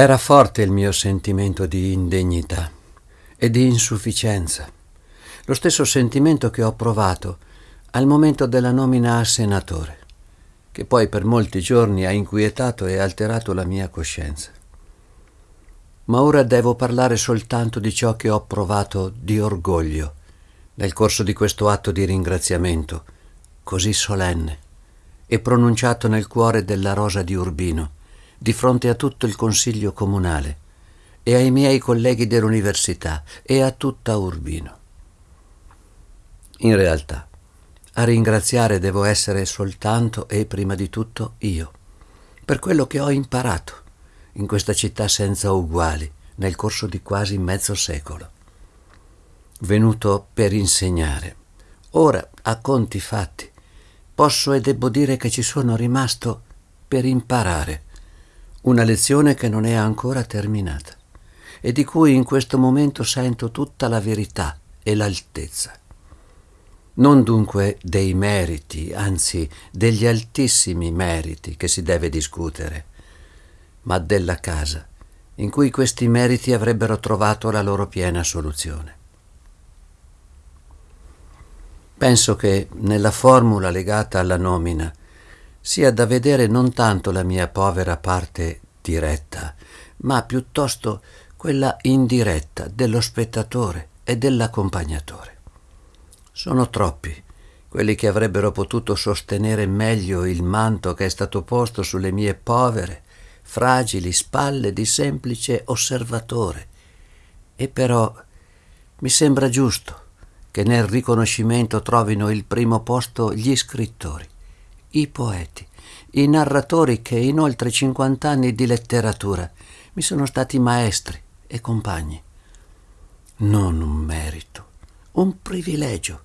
Era forte il mio sentimento di indegnità e di insufficienza, lo stesso sentimento che ho provato al momento della nomina a senatore, che poi per molti giorni ha inquietato e alterato la mia coscienza. Ma ora devo parlare soltanto di ciò che ho provato di orgoglio nel corso di questo atto di ringraziamento così solenne e pronunciato nel cuore della Rosa di Urbino di fronte a tutto il Consiglio comunale e ai miei colleghi dell'università e a tutta Urbino. In realtà, a ringraziare devo essere soltanto e prima di tutto io, per quello che ho imparato in questa città senza uguali nel corso di quasi mezzo secolo. Venuto per insegnare. Ora, a conti fatti, posso e debbo dire che ci sono rimasto per imparare una lezione che non è ancora terminata e di cui in questo momento sento tutta la verità e l'altezza. Non dunque dei meriti, anzi degli altissimi meriti che si deve discutere, ma della casa in cui questi meriti avrebbero trovato la loro piena soluzione. Penso che nella formula legata alla nomina sia da vedere non tanto la mia povera parte diretta, ma piuttosto quella indiretta dello spettatore e dell'accompagnatore. Sono troppi quelli che avrebbero potuto sostenere meglio il manto che è stato posto sulle mie povere, fragili spalle di semplice osservatore. E però mi sembra giusto che nel riconoscimento trovino il primo posto gli scrittori i poeti, i narratori che in oltre 50 anni di letteratura mi sono stati maestri e compagni. Non un merito, un privilegio,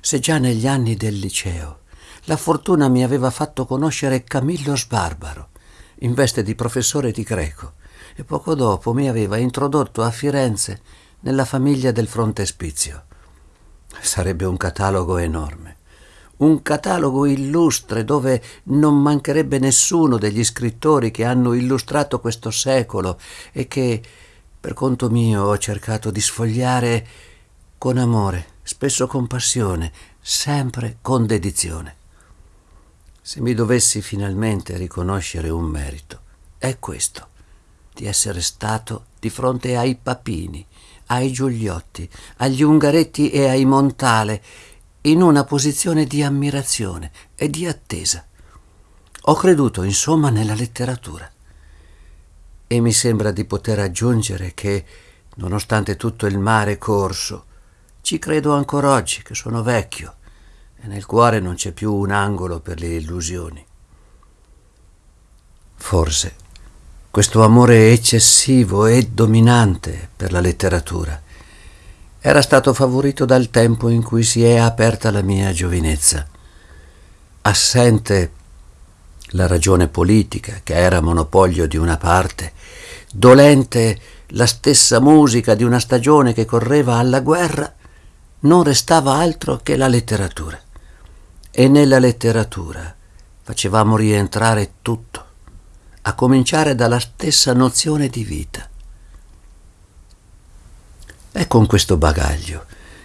se già negli anni del liceo la fortuna mi aveva fatto conoscere Camillo Sbarbaro in veste di professore di greco e poco dopo mi aveva introdotto a Firenze nella famiglia del frontespizio. Sarebbe un catalogo enorme un catalogo illustre dove non mancherebbe nessuno degli scrittori che hanno illustrato questo secolo e che, per conto mio, ho cercato di sfogliare con amore, spesso con passione, sempre con dedizione. Se mi dovessi finalmente riconoscere un merito, è questo, di essere stato di fronte ai Papini, ai Giuliotti, agli Ungaretti e ai Montale, in una posizione di ammirazione e di attesa. Ho creduto, insomma, nella letteratura. E mi sembra di poter aggiungere che, nonostante tutto il mare corso, ci credo ancora oggi che sono vecchio e nel cuore non c'è più un angolo per le illusioni. Forse questo amore eccessivo e dominante per la letteratura era stato favorito dal tempo in cui si è aperta la mia giovinezza. Assente la ragione politica, che era monopolio di una parte, dolente la stessa musica di una stagione che correva alla guerra, non restava altro che la letteratura. E nella letteratura facevamo rientrare tutto, a cominciare dalla stessa nozione di vita. È con questo bagaglio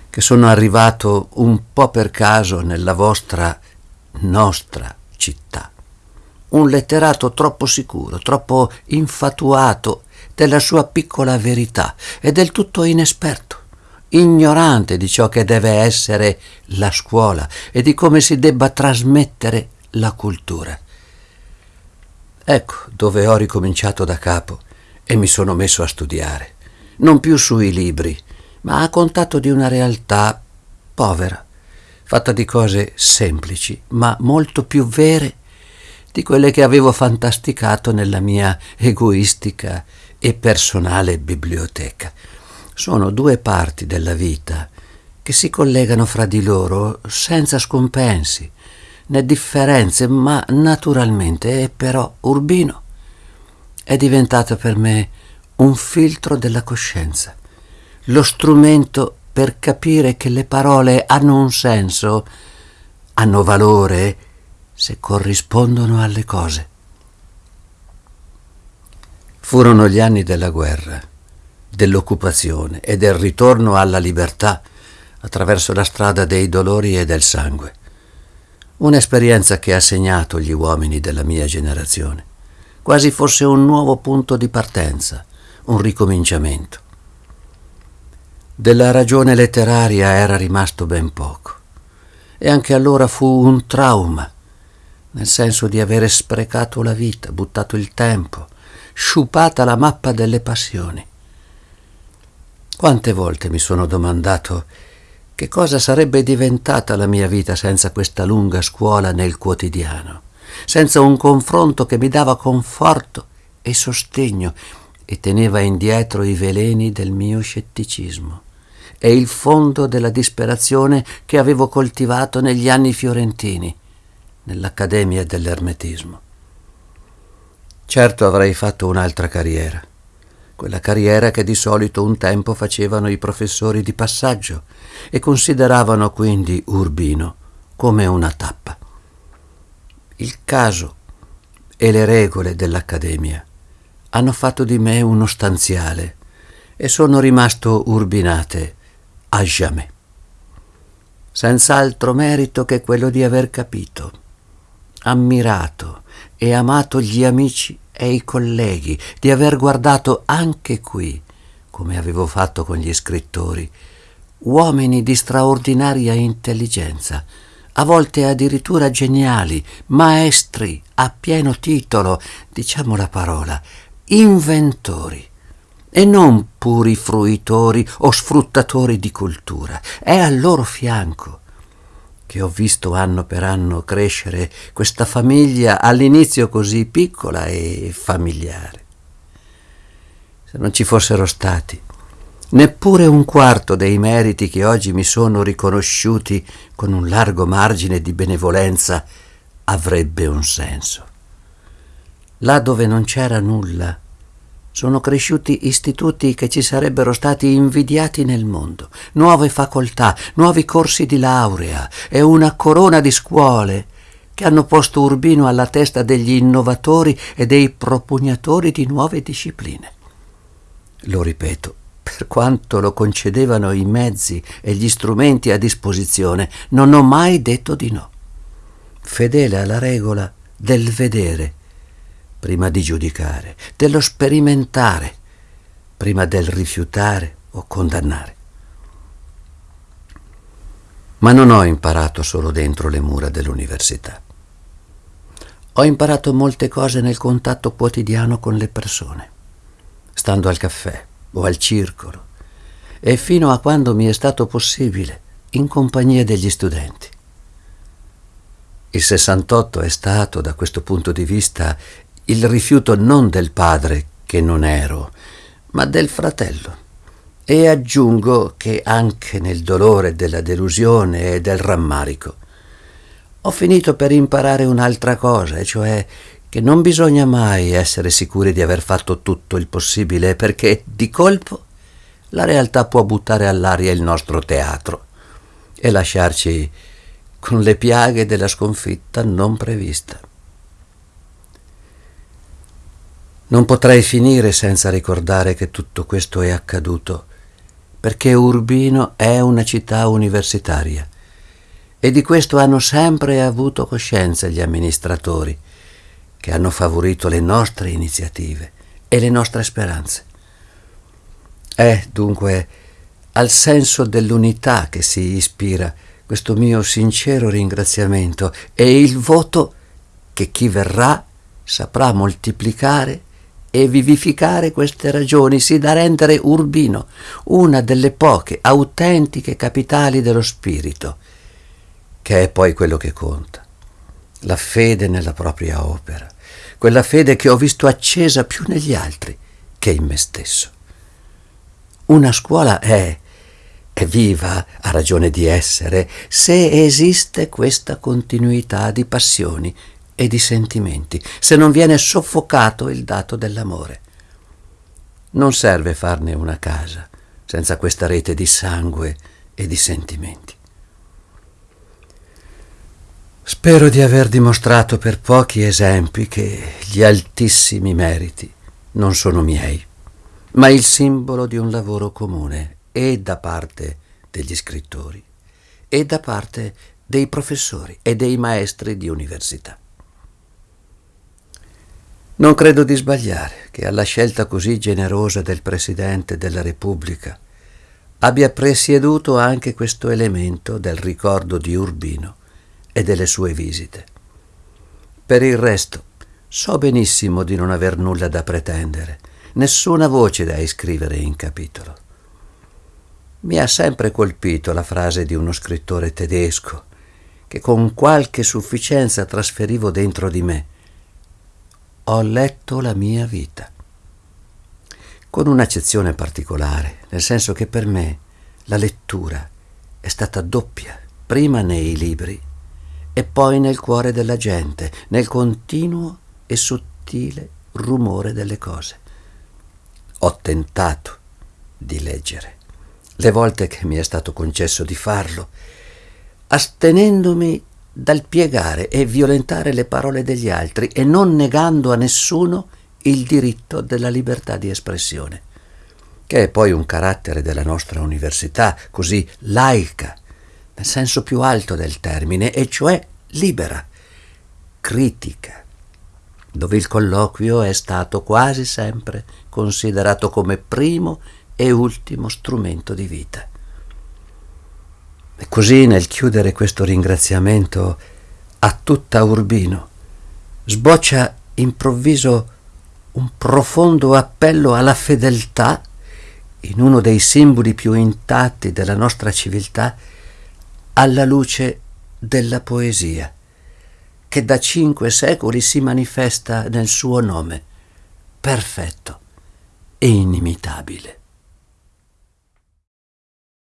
che sono arrivato un po' per caso nella vostra, nostra città. Un letterato troppo sicuro, troppo infatuato della sua piccola verità e del tutto inesperto, ignorante di ciò che deve essere la scuola e di come si debba trasmettere la cultura. Ecco dove ho ricominciato da capo e mi sono messo a studiare non più sui libri, ma a contatto di una realtà povera, fatta di cose semplici, ma molto più vere di quelle che avevo fantasticato nella mia egoistica e personale biblioteca. Sono due parti della vita che si collegano fra di loro senza scompensi né differenze, ma naturalmente, e però Urbino è diventato per me un filtro della coscienza, lo strumento per capire che le parole hanno un senso, hanno valore se corrispondono alle cose. Furono gli anni della guerra, dell'occupazione e del ritorno alla libertà attraverso la strada dei dolori e del sangue. Un'esperienza che ha segnato gli uomini della mia generazione, quasi fosse un nuovo punto di partenza, un ricominciamento. Della ragione letteraria era rimasto ben poco e anche allora fu un trauma, nel senso di avere sprecato la vita, buttato il tempo, sciupata la mappa delle passioni. Quante volte mi sono domandato che cosa sarebbe diventata la mia vita senza questa lunga scuola nel quotidiano, senza un confronto che mi dava conforto e sostegno e teneva indietro i veleni del mio scetticismo e il fondo della disperazione che avevo coltivato negli anni fiorentini, nell'Accademia dell'Ermetismo. Certo avrei fatto un'altra carriera quella carriera che di solito un tempo facevano i professori di passaggio e consideravano quindi Urbino come una tappa. Il caso e le regole dell'Accademia hanno fatto di me uno stanziale e sono rimasto urbinate a jamais. Senza altro merito che quello di aver capito, ammirato e amato gli amici e i colleghi di aver guardato anche qui, come avevo fatto con gli scrittori, uomini di straordinaria intelligenza, a volte addirittura geniali, maestri a pieno titolo, diciamo la parola, inventori e non puri fruitori o sfruttatori di cultura. È al loro fianco che ho visto anno per anno crescere questa famiglia all'inizio così piccola e familiare. Se non ci fossero stati neppure un quarto dei meriti che oggi mi sono riconosciuti con un largo margine di benevolenza avrebbe un senso. Là dove non c'era nulla, sono cresciuti istituti che ci sarebbero stati invidiati nel mondo, nuove facoltà, nuovi corsi di laurea e una corona di scuole che hanno posto Urbino alla testa degli innovatori e dei propugnatori di nuove discipline. Lo ripeto, per quanto lo concedevano i mezzi e gli strumenti a disposizione, non ho mai detto di no. Fedele alla regola del vedere prima di giudicare, dello sperimentare, prima del rifiutare o condannare. Ma non ho imparato solo dentro le mura dell'università. Ho imparato molte cose nel contatto quotidiano con le persone, stando al caffè o al circolo, e fino a quando mi è stato possibile, in compagnia degli studenti. Il 68 è stato, da questo punto di vista, il rifiuto non del padre, che non ero, ma del fratello. E aggiungo che anche nel dolore della delusione e del rammarico ho finito per imparare un'altra cosa, e cioè che non bisogna mai essere sicuri di aver fatto tutto il possibile, perché di colpo la realtà può buttare all'aria il nostro teatro e lasciarci con le piaghe della sconfitta non prevista. Non potrei finire senza ricordare che tutto questo è accaduto, perché Urbino è una città universitaria e di questo hanno sempre avuto coscienza gli amministratori, che hanno favorito le nostre iniziative e le nostre speranze. È dunque al senso dell'unità che si ispira questo mio sincero ringraziamento e il voto che chi verrà saprà moltiplicare e vivificare queste ragioni, sì da rendere Urbino una delle poche autentiche capitali dello spirito, che è poi quello che conta, la fede nella propria opera, quella fede che ho visto accesa più negli altri che in me stesso. Una scuola è, è viva, ha ragione di essere, se esiste questa continuità di passioni e di sentimenti, se non viene soffocato il dato dell'amore. Non serve farne una casa senza questa rete di sangue e di sentimenti. Spero di aver dimostrato per pochi esempi che gli altissimi meriti non sono miei, ma il simbolo di un lavoro comune e da parte degli scrittori e da parte dei professori e dei maestri di università. Non credo di sbagliare che alla scelta così generosa del Presidente della Repubblica abbia presieduto anche questo elemento del ricordo di Urbino e delle sue visite. Per il resto, so benissimo di non aver nulla da pretendere, nessuna voce da iscrivere in capitolo. Mi ha sempre colpito la frase di uno scrittore tedesco che con qualche sufficienza trasferivo dentro di me ho letto la mia vita. Con un'accezione particolare, nel senso che per me la lettura è stata doppia, prima nei libri e poi nel cuore della gente, nel continuo e sottile rumore delle cose. Ho tentato di leggere, le volte che mi è stato concesso di farlo, astenendomi dal piegare e violentare le parole degli altri e non negando a nessuno il diritto della libertà di espressione, che è poi un carattere della nostra università, così laica, nel senso più alto del termine, e cioè libera, critica, dove il colloquio è stato quasi sempre considerato come primo e ultimo strumento di vita. Così nel chiudere questo ringraziamento a tutta Urbino sboccia improvviso un profondo appello alla fedeltà in uno dei simboli più intatti della nostra civiltà alla luce della poesia, che da cinque secoli si manifesta nel suo nome, perfetto e inimitabile.